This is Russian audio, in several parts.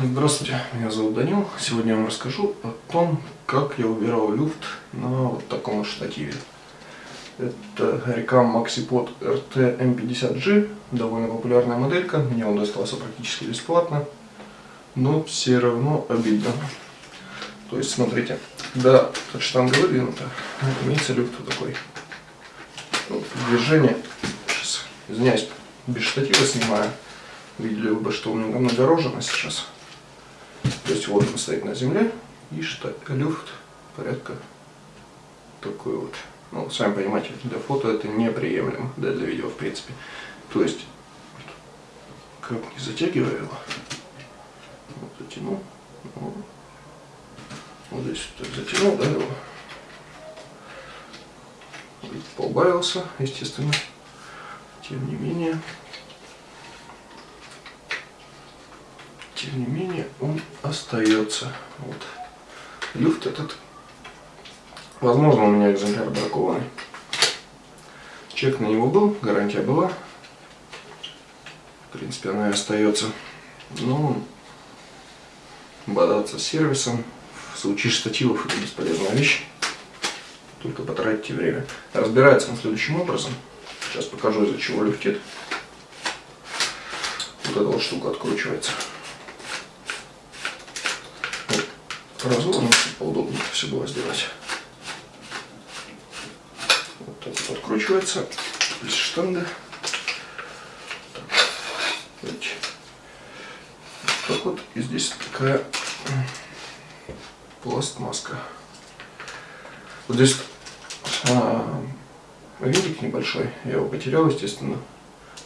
Здравствуйте, меня зовут Данил. Сегодня я вам расскажу о том, как я убирал люфт на вот таком штативе. Это Ricam MaxiPod RT M50G, довольно популярная моделька. Мне он достался практически бесплатно, но все равно обидно. То есть, смотрите, когда штанга выдвинута, имеется люфт вот такой. Вот, движение, сейчас, извиняюсь, без штатива снимаю. Видели бы, что у меня нагорожено сейчас. То есть вот он стоит на земле, и что люфт порядка такой вот. Ну, сами понимаете, для фото это неприемлемо, да для видео в принципе. То есть, как не затягиваю его, вот затянул, вот, вот здесь так затянул, да, его, поубавился, естественно, тем не менее, тем не менее он остается. Вот. Люфт этот, возможно, у меня экземпляр бракованный. Чек на него был, гарантия была. В принципе, она и остается. Но бодаться с сервисом в случае штативов это бесполезная вещь. Только потратите время. Разбирается он следующим образом. Сейчас покажу, из-за чего люфтит. Вот эта вот штука откручивается. Разложим, чтобы поудобнее все было сделать. Вот так вот откручивается. Здесь штанга. Так, так вот. И здесь такая пластмаска. Вот здесь а, винтик небольшой. Я его потерял, естественно.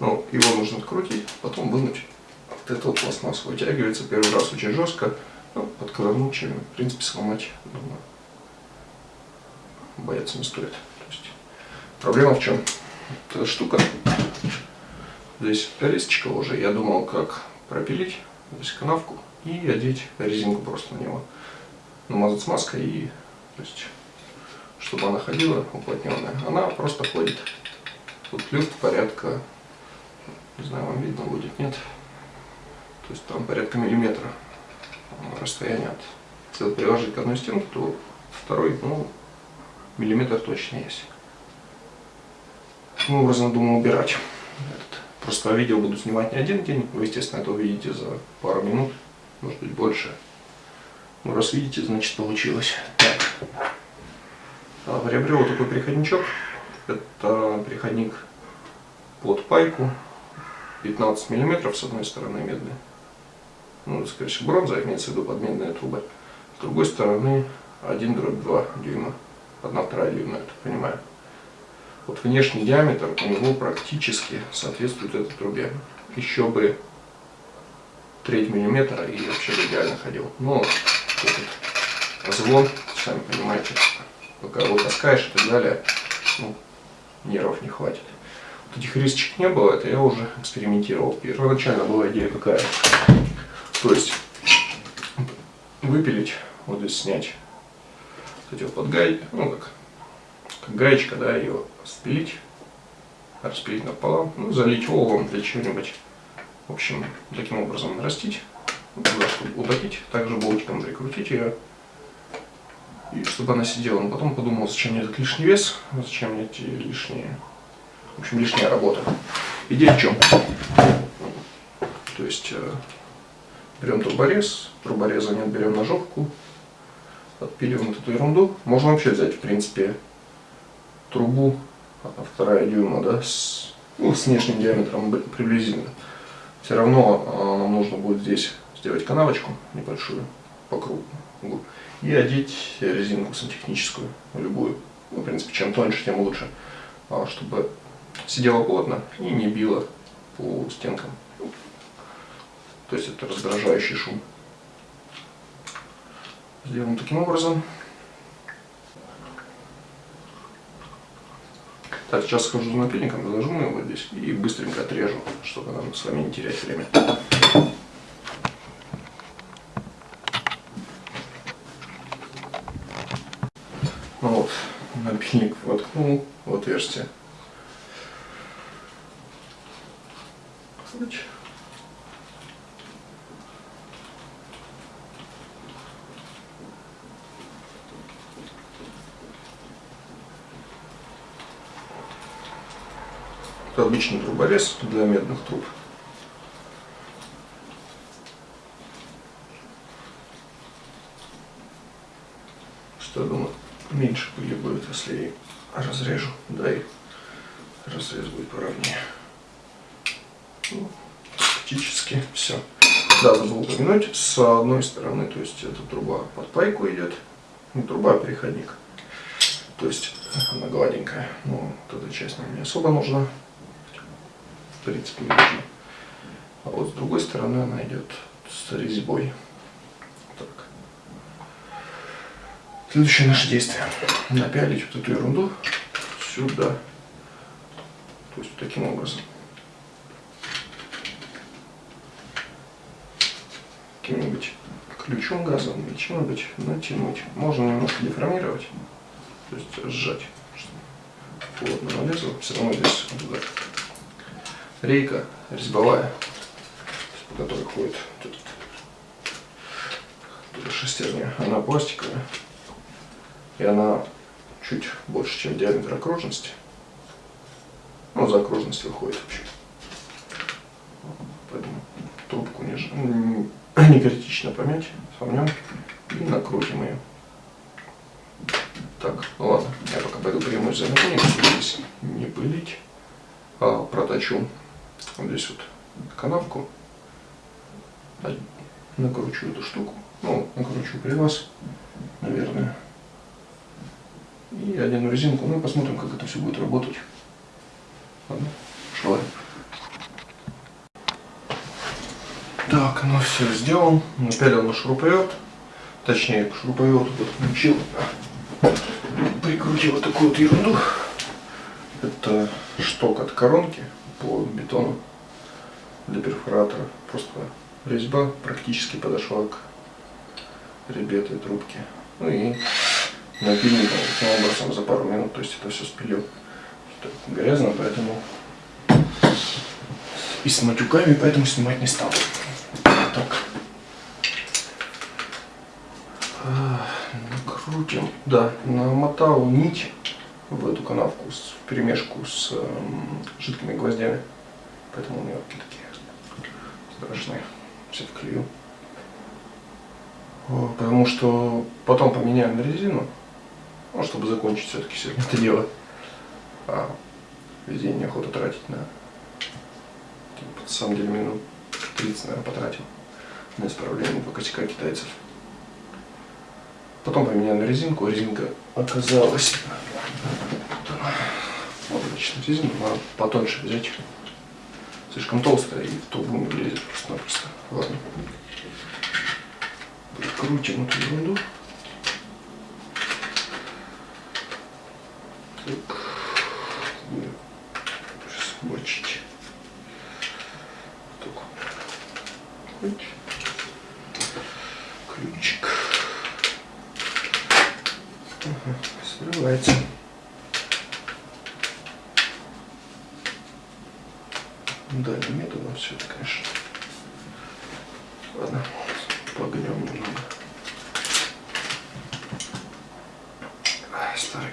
Но его нужно открутить, потом вынуть. Вот эта вот пластмасса вытягивается первый раз очень жестко. Ну, подковырнуть чем, в принципе, сломать, думаю, бояться не стоит. То есть, проблема в чем? Эта штука, здесь листочка уже, я думал, как пропилить здесь канавку и одеть резинку просто на него. Намазать смазкой и, то есть, чтобы она ходила уплотненная. Она просто ходит. Тут люфт порядка, не знаю, вам видно будет, нет? То есть там порядка миллиметра расстояние от, если приложить к одной стенке, то второй, ну, миллиметр точно есть. Таким образом, думаю убирать. Этот. Просто видео буду снимать не один день, вы, естественно, это увидите за пару минут, может быть больше. Ну, раз видите, значит получилось. Так. А, приобрел вот такой переходничок. Это переходник под пайку. 15 миллиметров с одной стороны медный ну, скорее всего, бронза, имеется в виду подменные трубы. С другой стороны, 1 дробь 2 дюйма, 1 вторая дюйма, так понимаю. Вот внешний диаметр у него практически соответствует этой трубе. Еще бы треть миллиметра и вообще бы идеально ходил. Но этот звон, сами понимаете, пока его таскаешь и так далее, ну, нервов не хватит. Вот этих рисочек не было, это я уже экспериментировал. Первоначально была идея какая то есть выпилить, вот здесь снять вот эти вот под гай, ну как, как гаечка, да, ее спилить, распилить напополам, ну залить оловом для чего-нибудь. В общем, таким образом нарастить, туда, также болтиком прикрутить ее, и чтобы она сидела. Но потом подумал, зачем мне этот лишний вес, зачем мне эти лишние, в общем, лишняя работа. Идея в чем? То есть э, Берем турборез, турбореза нет, берем ножовку, отпиливаем вот эту ерунду. Можно вообще взять, в принципе, трубу, вторая дюйма, да, с, ну, с внешним диаметром приблизительно. Все равно а, нам нужно будет здесь сделать канавочку небольшую по кругу и одеть резинку сантехническую, любую. Ну, в принципе, чем тоньше, тем лучше, а, чтобы сидела плотно и не била по стенкам. То есть это раздражающий шум. Сделаем таким образом. Так, сейчас схожу за напильником, зажму его здесь и быстренько отрежу, чтобы нам с вами не терять время. Ну вот, напильник воткнул в отверстие. Это обычный труборез для медных труб. Что я думаю, меньше пыли будет, если разрежу, да и разрез будет поровнее. Ну, практически все. Да, забыл упомянуть, с одной стороны, то есть эта труба под пайку идет, не труба, а переходник. То есть она гладенькая, но вот эта часть нам не особо нужна. В принципе, не нужна. А вот с другой стороны она идет с резьбой. Так. Следующее наше действие. Напялить вот эту ерунду сюда. То есть таким образом. Каким-нибудь ключом газовым или чем-нибудь натянуть. Можно немножко деформировать, то есть сжать, чтобы плотно налезло. Все равно здесь удар. Рейка резьбовая, по которой ходит этот, шестерня. Она пластиковая. И она чуть больше, чем диаметр окружности. Ну, за окружность выходит вообще. Поэтому трубку не, не критично помять, сомнем и накрутим ее. Так, ну ладно, я пока пойду примусь за здесь не пылить, а проточу вот здесь вот канавку, накручу эту штуку, ну, накручу при вас, наверное, и одену резинку, ну и посмотрим, как это все будет работать. Ладно, шла. Так, ну все, сделал. Напялил на шуруповерт. Точнее, к шуруповерту подключил. Прикрутил вот такую вот ерунду. Это шток от коронки по бетону для перфоратора. Просто резьба практически подошла к резьбе этой трубки. Ну и напильником таким образом за пару минут, то есть это все спилил. Грязно, поэтому и с матюками, поэтому снимать не стал. Так. А, накрутим. Да, намотал нить в эту канавку с, в перемешку с э, жидкими гвоздями. Поэтому у нее такие страшные. Все вклею. Потому что потом поменяем на резину, ну, чтобы закончить все-таки сегодня это дело. А весь день неохота тратить на на самом деле минут 30, наверное, потратил на исправление по косяка китайцев. Потом поменяли на резинку. Резинка оказалась... Вот обычно резинку надо потоньше взять. Слишком толстая и в трубу не влезет просто-напросто. Ладно. Прикрутим эту ерунду. Так. Сейчас мочить. ключ. Ключик. Угу, срывается. Да, не методом все это, конечно. Ладно, погнем немного. Старый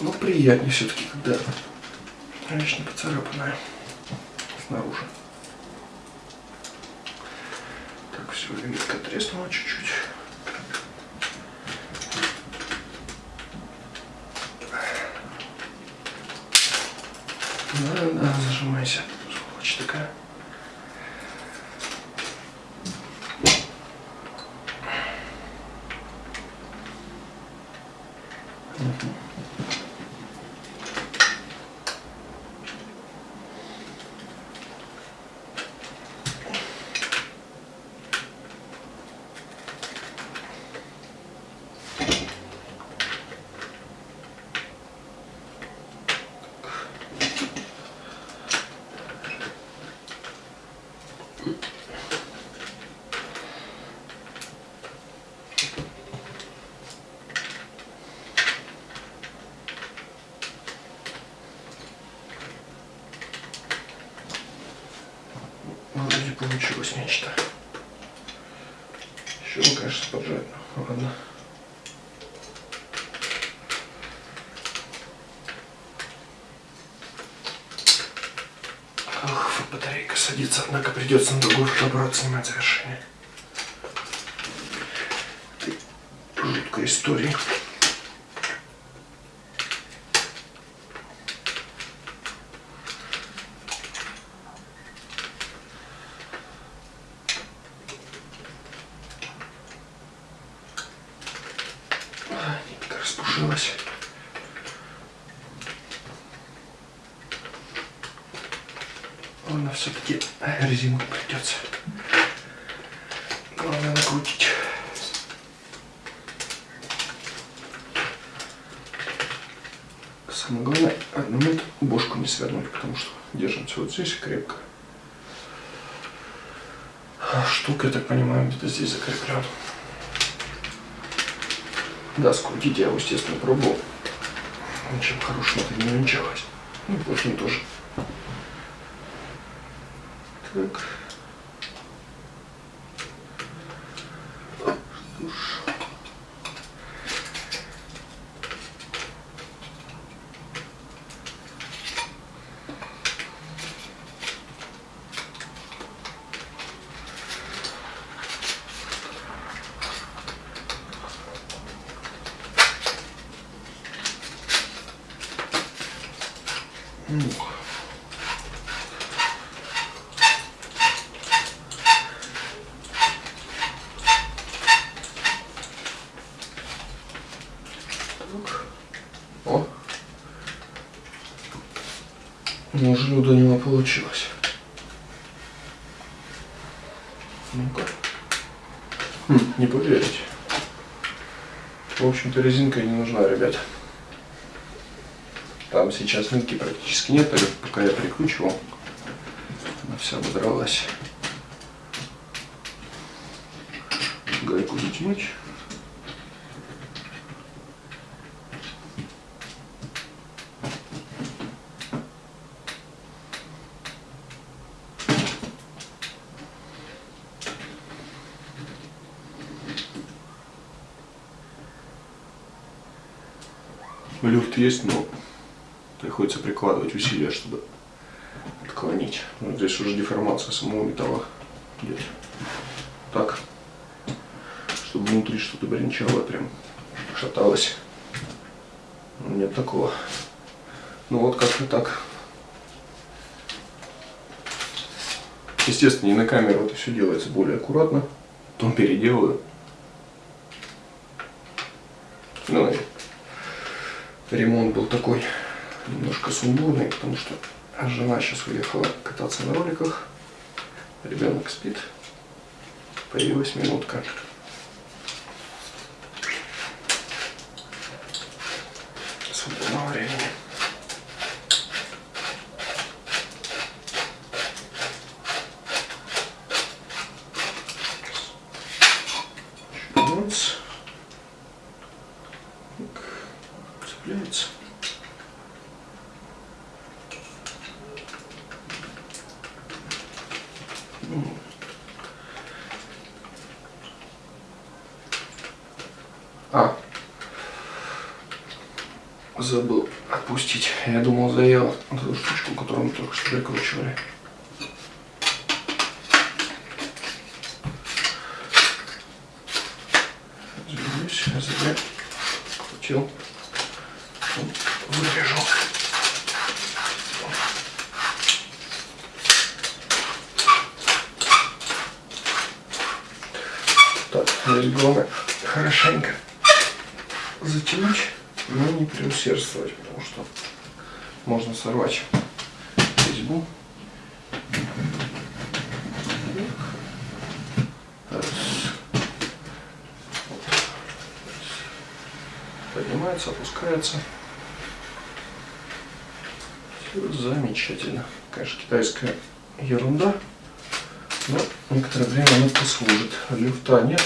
Но приятнее все-таки, когда не поцарапанная снаружи. Так, все, лимитка треснула чуть-чуть. Да, да, зажимайся. Сволочь такая. Вроде получилось нечто. Еще бы, конечно, поджать. Ну, ладно. Садится, однако придется на другой фотоаппарат снимать завершение. Жуткая история. Ладно, все-таки резинку придется. Главное накрутить. Самое главное, одному бошку не свернуть, потому что держимся вот здесь крепко. Штука, я так понимаю, где-то здесь закреплен. Да, скрутить я его, естественно, пробовал. Ничем хорошим это не венчалось. Ну, плохим тоже. Так. О! Неожиданно у него получилось. Ну-ка. Хм, не поверите. В общем-то резинка не нужна, ребят. Там сейчас нитки практически нет, пока я прикручивал. Она вся ободралась. Гайку затянуть. Люфт есть, но приходится прикладывать усилия, чтобы отклонить. Ну, здесь уже деформация самого металла идет. Так, чтобы внутри что-то бренчало, прям шаталось. Нет такого. Ну вот как-то так. Естественно, и на камеру это все делается более аккуратно. Потом переделаю. Ну и ремонт был такой немножко сумбурный, потому что жена сейчас уехала кататься на роликах. Ребенок спит. Появилась минутка. Свободного времени. Цепляется. А, забыл отпустить. Я думал, заел эту штучку, которую мы только что прикручивали. Извиняюсь, я зря крутил. Вырежу. Так, здесь главное хорошенько затянуть, но не преусердствовать, потому что можно сорвать резьбу. Поднимается, опускается. Все замечательно. Конечно, китайская ерунда, но некоторое время она послужит. Люфта нет.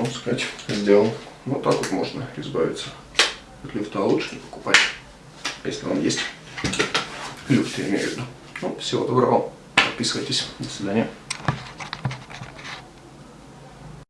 Можно сказать, сделал. Вот так вот можно избавиться от люфта. А лучше не покупать, если он есть. Люфт, я имею в виду. Ну, всего доброго. Подписывайтесь. До свидания.